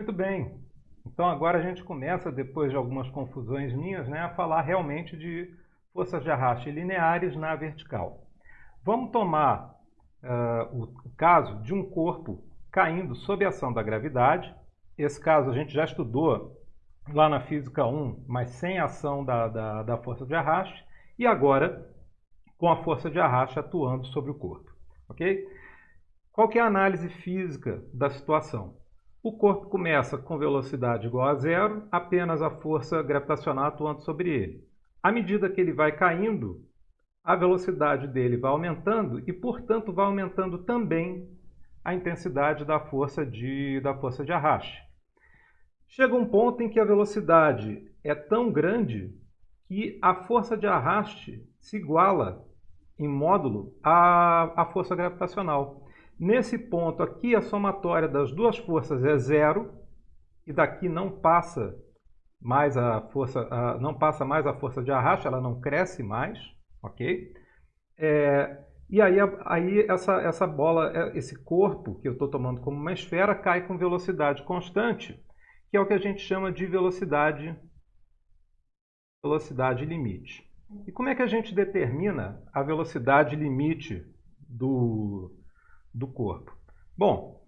Muito bem. Então agora a gente começa, depois de algumas confusões minhas, né, a falar realmente de forças de arraste lineares na vertical. Vamos tomar uh, o, caso de um corpo caindo sob a ação da gravidade. Esse caso a gente já estudou lá na Física 1, mas sem ação da, da, da força de arraste. E agora com a força de arraste atuando sobre o corpo. ok? Qual é a análise física da situação? O corpo começa com velocidade igual a zero, apenas a força gravitacional atuando sobre ele. À medida que ele vai caindo, a velocidade dele vai aumentando e, portanto, vai aumentando também a intensidade da força de, da força de arraste. Chega um ponto em que a velocidade é tão grande que a força de arraste se iguala em módulo à, à força gravitacional. Nesse ponto aqui, a somatória das duas forças é zero e daqui não passa mais a força, a, não passa mais a força de arraste, ela não cresce mais, ok? É, e aí, aí essa, essa bola, é, esse corpo que eu estou tomando como uma esfera cai com velocidade constante, que é o que a gente chama de velocidade, velocidade limite. E como é que a gente determina a velocidade limite do, do corpo? Bom,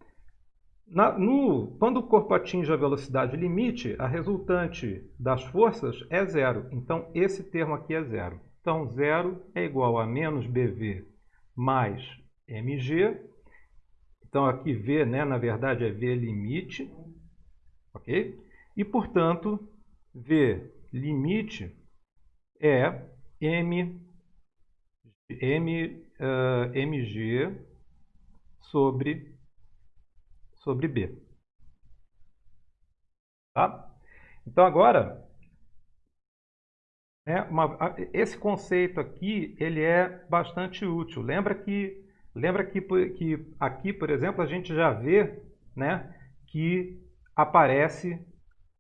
na, no, quando o corpo atinge a velocidade limite, a resultante das forças é zero. Então, esse termo aqui é zero. Então, zero é igual a menos bv mais mg. Então, aqui v, né, na verdade, é v limite. Ok? E, portanto, v limite é m, m, uh, mg sobre, sobre b. Tá? Então, agora, é uma, esse conceito aqui ele é bastante útil. Lembra que, lembra que, que aqui, por exemplo, a gente já vê né, que aparece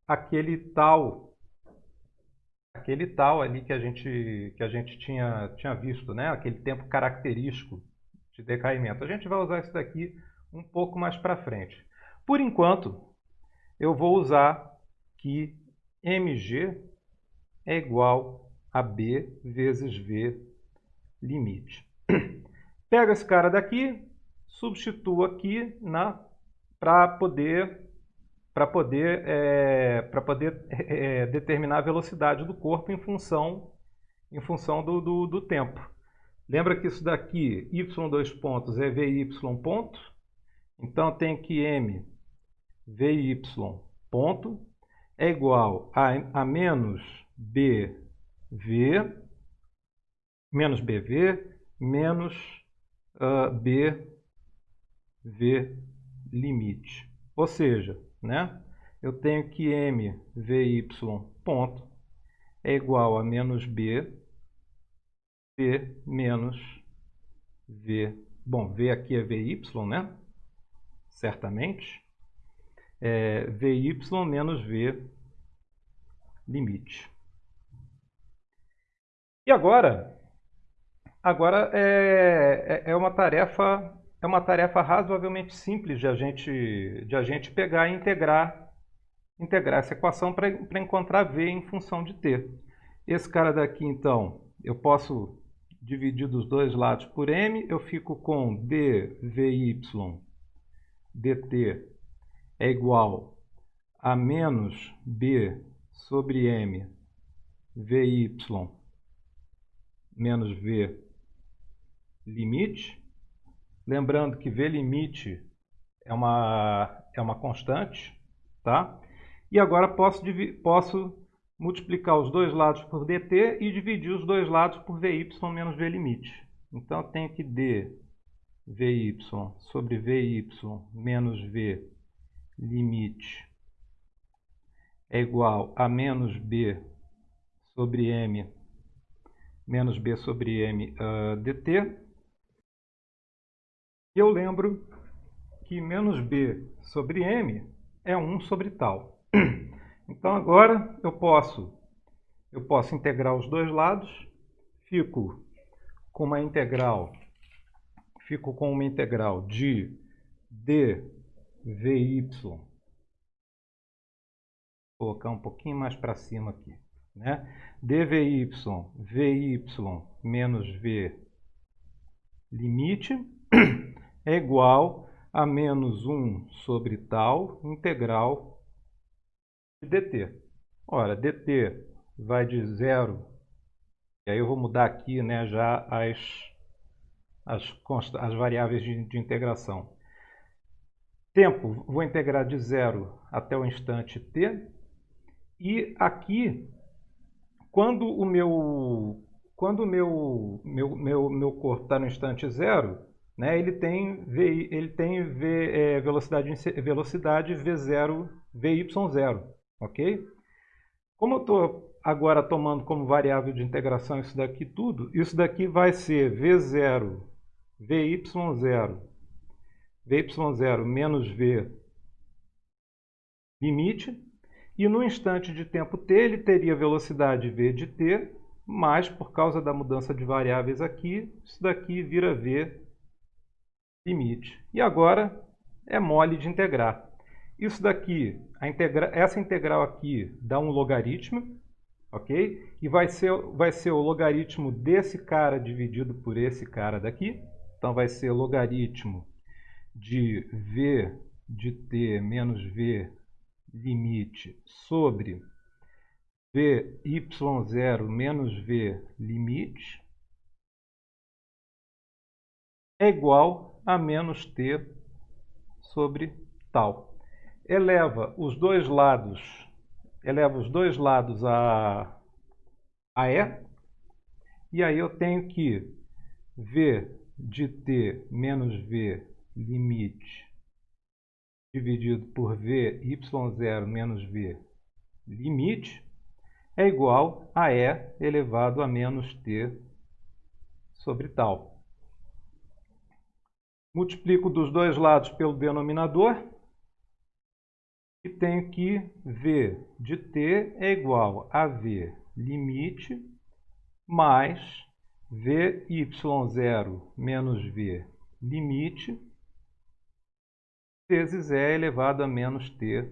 aquele tal aquele tal ali que a gente, que a gente tinha, tinha visto, né? aquele tempo característico de decaimento. A gente vai usar isso daqui um pouco mais para frente. Por enquanto, eu vou usar que mg é igual a b vezes v limite. Pega esse cara daqui, substitua aqui para poder para poder, é, poder é, determinar a velocidade do corpo em função, em função do, do, do tempo. Lembra que isso daqui, y2 pontos, é vy ponto. Então, tem que m vy ponto é igual a, a menos bv, menos bv, menos uh, bv limite. Ou seja, né? eu tenho que m vy ponto é igual a menos b, b menos v. Bom, v aqui é vy, né? Certamente. É, vy menos v limite. E agora, agora é, é, é uma tarefa é uma tarefa razoavelmente simples de a gente, de a gente pegar e integrar, integrar essa equação para encontrar V em função de T. Esse cara daqui, então, eu posso dividir dos dois lados por M, eu fico com dvy dt é igual a menos b sobre m vy menos v limite. Lembrando que V limite é uma, é uma constante, tá? E agora posso, posso multiplicar os dois lados por dt e dividir os dois lados por vy menos v limite. Então, eu tenho que d vy sobre vy menos v limite é igual a menos b sobre m menos b sobre m uh, dt. E eu lembro que menos b sobre m é 1 sobre tal. Então agora eu posso, eu posso integrar os dois lados, fico com uma integral, fico com uma integral de dvy Vou colocar um pouquinho mais para cima aqui. Né? dvy, vy menos v limite é igual a menos 1 sobre tal integral dt. Ora, dt vai de zero, e aí eu vou mudar aqui né, já as, as, as variáveis de, de integração. Tempo, vou integrar de zero até o instante t, e aqui, quando o meu, quando o meu, meu, meu, meu corpo está no instante zero, né, ele tem, v, ele tem v, é, velocidade, velocidade V0, VY0, ok? Como eu estou agora tomando como variável de integração isso daqui tudo, isso daqui vai ser V0, VY0, VY0 menos V limite, e no instante de tempo t ele teria velocidade v de t, mas por causa da mudança de variáveis aqui, isso daqui vira v limite. E agora é mole de integrar. Isso daqui, integra essa integral aqui dá um logaritmo, ok? E vai ser, vai ser o logaritmo desse cara dividido por esse cara daqui. Então vai ser logaritmo de v de t menos v limite sobre vy0 menos v limite é igual a menos t sobre tal. Eleva os dois lados, eleva os dois lados a, a e, e aí eu tenho que v de t menos v limite dividido por v y0 menos v limite é igual a e elevado a menos t sobre tal. Multiplico dos dois lados pelo denominador e tenho que v de t é igual a v limite mais vy0 menos v limite vezes e elevado a menos t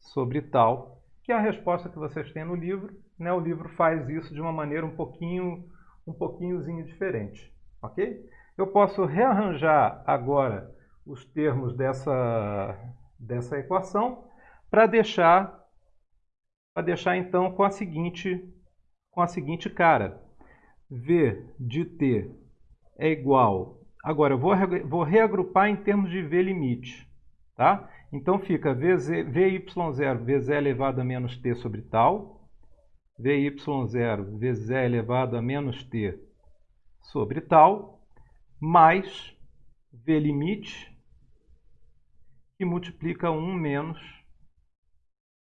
sobre tal, que é a resposta que vocês têm no livro. Né? O livro faz isso de uma maneira um pouquinho, um pouquinhozinho diferente. ok? Eu posso rearranjar agora os termos dessa, dessa equação para deixar, para deixar então com a seguinte, com a seguinte cara. V de t é igual... Agora, eu vou, vou reagrupar em termos de V limite. Tá? Então fica VZ, VY0, VZ elevado a menos t sobre tal, VY0, VZ elevado a menos t sobre tal, mais v limite que multiplica 1 menos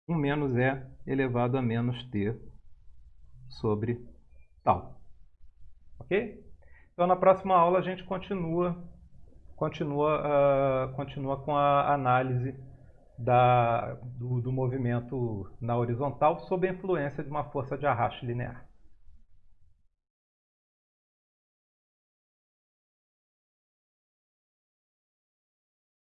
1 menos e elevado a menos t sobre tal. Ok? Então na próxima aula a gente continua continua uh, continua com a análise da, do, do movimento na horizontal sob a influência de uma força de arrasto linear.